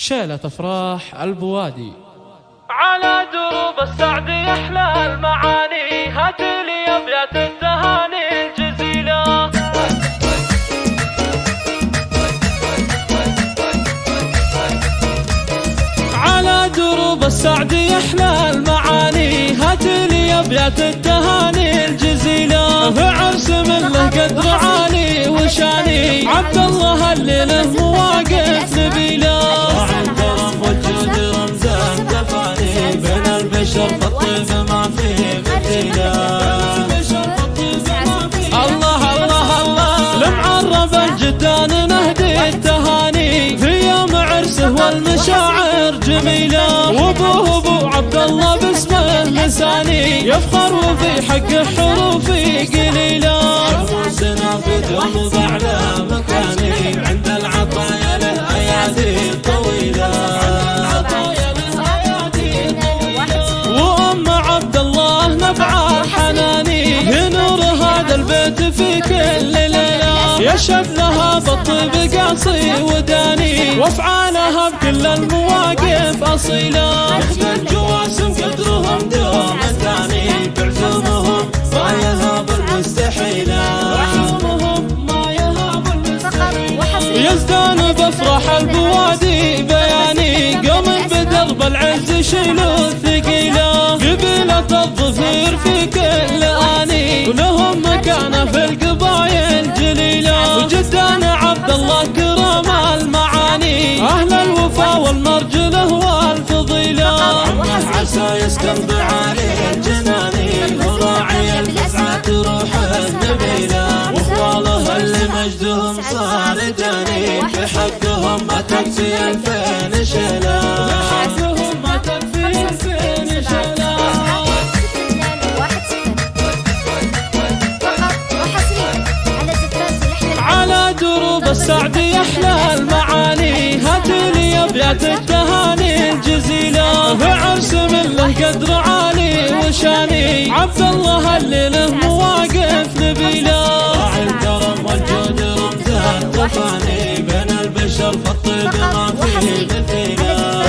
شيلة أفراح البوادي. على دروب السعد يحلى المعاني هات لي أبيات التهاني الجزيلة. على دروب السعد يحلى المعاني هات لي أبيات التهاني الجزيلة. في عرس من له قدر عالي وشاني عبد الله اللي له عرسه والمشاعر جميلة. وابوه أبو عبد الله باسمه لساني يفخر وفي حقه حروفي قليلة. شموسنا في دوم على ليلة يشهد لها بالطيب قاصي وداني وافعالها بكل المواقف أصيلة. مثل الجواسم قدرهم دوم الثاني بعزومهم ما يهاب المستحيلة يزدان بافراح البوادي بياني قوم بدرب العز شيلوا الثقيلة. قبيله الظفير في عسى يسكن بعالي الجناني وراعي الفزعه روح النبيله واخواله اللي مجدهم صار جاني بحقهم ما تكفي الفين شيله السعد يحلى المعاني. هات لي أبيات التهاني الجزيله قدر عالي وشاني. عبد الله اللي له مواقف نبيله. الكرم والجود رمزان تفاني بين البشر فالطيب ما فيه مثيله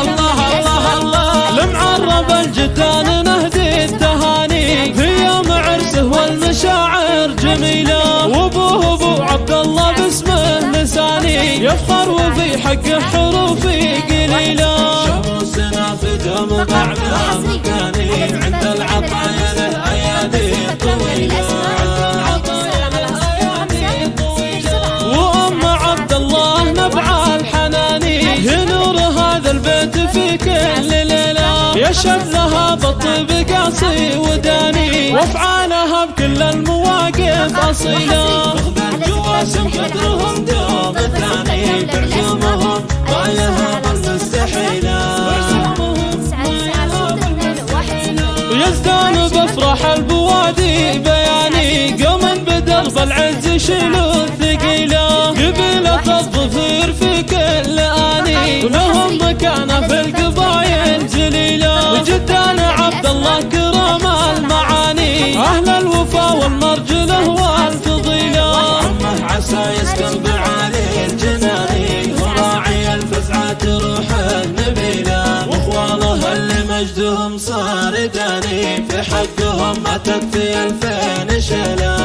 الله الله الله. لمعرب الجدان نهدي التهاني. في يوم عرسه والمشاعر جميلة. وابوه ابو عبد الله باسمه لساني. يفخر وفي حقه حروفي قليلة. دوم بعدها مكاني عند العطايا للايادي طويله وأم عبد الله نبع الحناني ينور هذا البيت في كل ليلة. يشهد لها بالطيب قاصي وداني. وافعالها بكل المواقف أصيلة. الجواسم قدرهم دوم الثاني. بافراح البوادي بياني. قوما بدرب العز شيلوا الثقيلة. قبيله الظفير في كل اني ولهم مكانه في القبايل جليلة. وجدان عبد الله كرم المعاني. أهل الوفا والمرجله والفضيله عسى يسكن بعالي الجناني وراعي الفزعات روح النبيلة. واخواله اللي مجدهم صار داني في حقهم ما تكفي ألفين شلال.